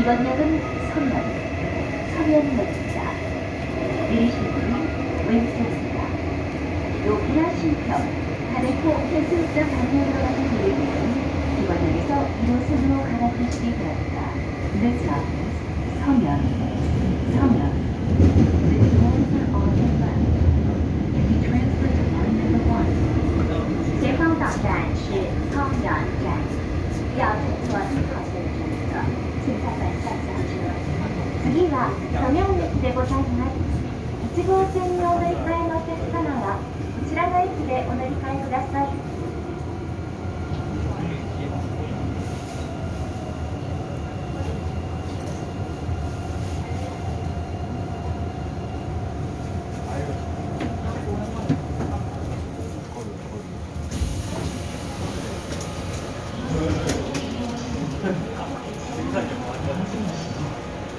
이번 역은 서면, 서면역입니다. 내리실 분은 왼쪽입니다. 노키아 신평, 가네코 해수욕장 방향으로 가는 내리는 이번 역에서 1호선으로 갈아타시기 바랍니다. This stop is 서면, 서면. The doors are on the left. Can you transfer to line number one? 前方到站是汤阳站，要。次は亀明駅でございます1号線にお乗り換えのお客様はこちらの駅でお乗り換えくださいすみません。